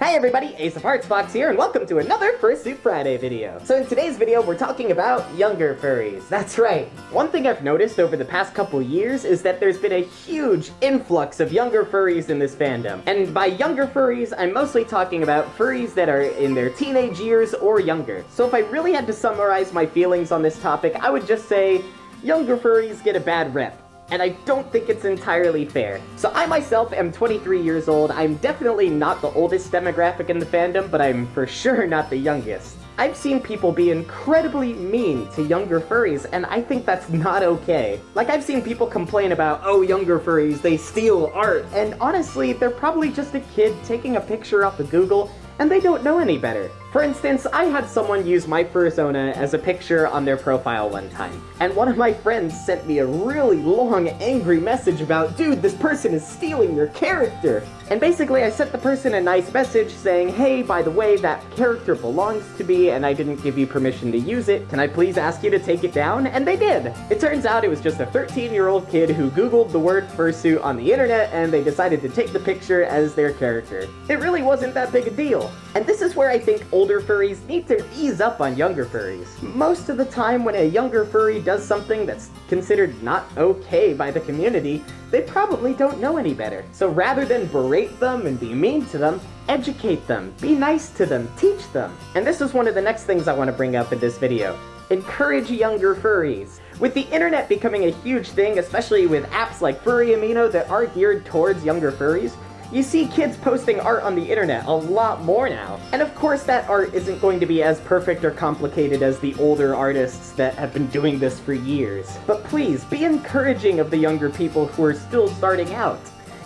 Hi everybody, Ace of Hearts Fox here, and welcome to another Fursuit Friday video. So in today's video, we're talking about younger furries. That's right. One thing I've noticed over the past couple years is that there's been a huge influx of younger furries in this fandom. And by younger furries, I'm mostly talking about furries that are in their teenage years or younger. So if I really had to summarize my feelings on this topic, I would just say, younger furries get a bad rep and I don't think it's entirely fair. So I myself am 23 years old, I'm definitely not the oldest demographic in the fandom, but I'm for sure not the youngest. I've seen people be incredibly mean to younger furries, and I think that's not okay. Like, I've seen people complain about, oh, younger furries, they steal art, and honestly, they're probably just a kid taking a picture off of Google and they don't know any better. For instance, I had someone use my fursona as a picture on their profile one time, and one of my friends sent me a really long, angry message about, dude, this person is stealing your character! And basically, I sent the person a nice message saying, hey, by the way, that character belongs to me, and I didn't give you permission to use it. Can I please ask you to take it down? And they did! It turns out it was just a 13-year-old kid who googled the word fursuit on the internet, and they decided to take the picture as their character. It really wasn't that big a deal. And this is where I think older furries need to ease up on younger furries. Most of the time when a younger furry does something that's considered not okay by the community, they probably don't know any better. So rather than berate them and be mean to them, educate them, be nice to them, teach them. And this is one of the next things I want to bring up in this video. Encourage younger furries. With the internet becoming a huge thing, especially with apps like Furry Amino that are geared towards younger furries, you see kids posting art on the internet a lot more now. And of course that art isn't going to be as perfect or complicated as the older artists that have been doing this for years. But please, be encouraging of the younger people who are still starting out.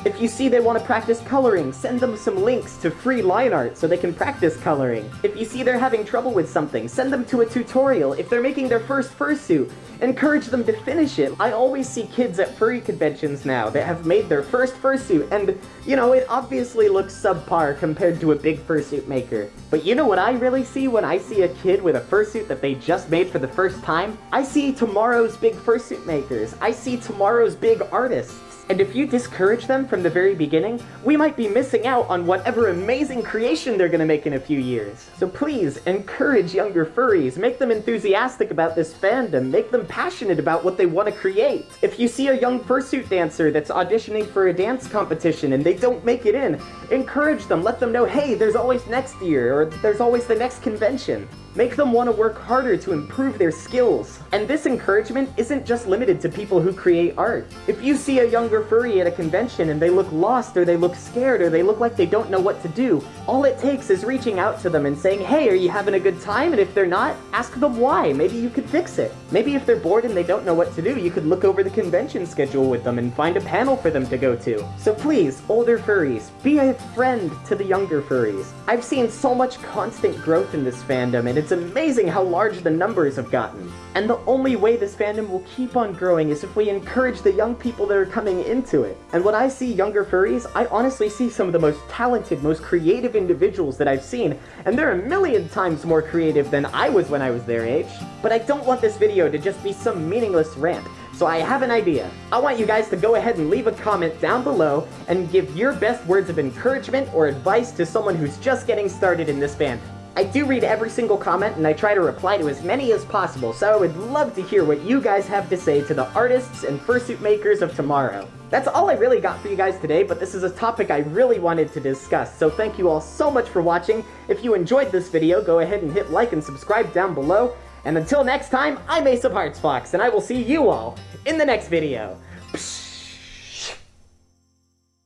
If you see they want to practice coloring, send them some links to free line art so they can practice coloring. If you see they're having trouble with something, send them to a tutorial. If they're making their first fursuit, encourage them to finish it. I always see kids at furry conventions now that have made their first fursuit, and, you know, it obviously looks subpar compared to a big fursuit maker. But you know what I really see when I see a kid with a fursuit that they just made for the first time? I see tomorrow's big fursuit makers. I see tomorrow's big artists. And if you discourage them from the very beginning, we might be missing out on whatever amazing creation they're gonna make in a few years. So please, encourage younger furries, make them enthusiastic about this fandom, make them passionate about what they want to create. If you see a young fursuit dancer that's auditioning for a dance competition and they don't make it in, encourage them, let them know, hey, there's always next year, or there's always the next convention. Make them want to work harder to improve their skills. And this encouragement isn't just limited to people who create art. If you see a younger furry at a convention and they look lost or they look scared or they look like they don't know what to do, all it takes is reaching out to them and saying, hey, are you having a good time? And if they're not, ask them why. Maybe you could fix it. Maybe if they're bored and they don't know what to do, you could look over the convention schedule with them and find a panel for them to go to. So please, older furries, be a friend to the younger furries. I've seen so much constant growth in this fandom and it's amazing how large the numbers have gotten. And the only way this fandom will keep on growing is if we encourage the young people that are coming into it. And when I see younger furries, I honestly see some of the most talented, most creative individuals that I've seen, and they're a million times more creative than I was when I was their age. But I don't want this video to just be some meaningless rant. So I have an idea. I want you guys to go ahead and leave a comment down below and give your best words of encouragement or advice to someone who's just getting started in this fandom. I do read every single comment and I try to reply to as many as possible, so I would love to hear what you guys have to say to the artists and fursuit makers of tomorrow. That's all I really got for you guys today, but this is a topic I really wanted to discuss, so thank you all so much for watching. If you enjoyed this video, go ahead and hit like and subscribe down below. And until next time, I'm Ace of Hearts Fox, and I will see you all in the next video.